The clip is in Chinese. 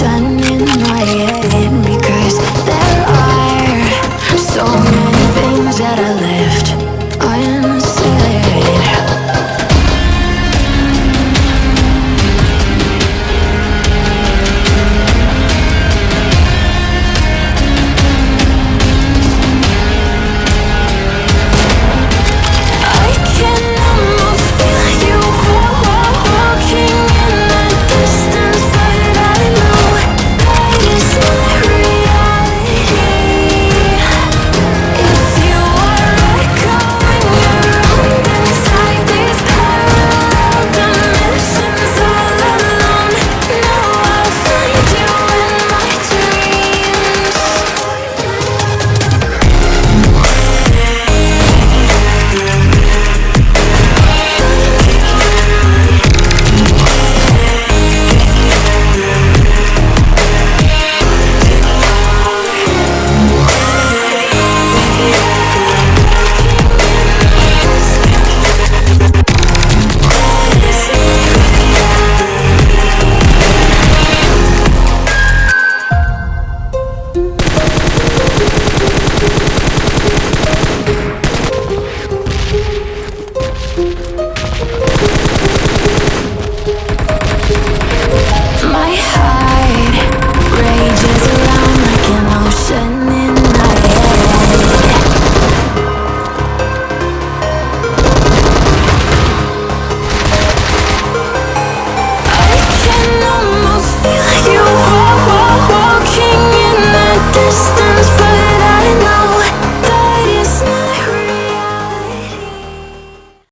转。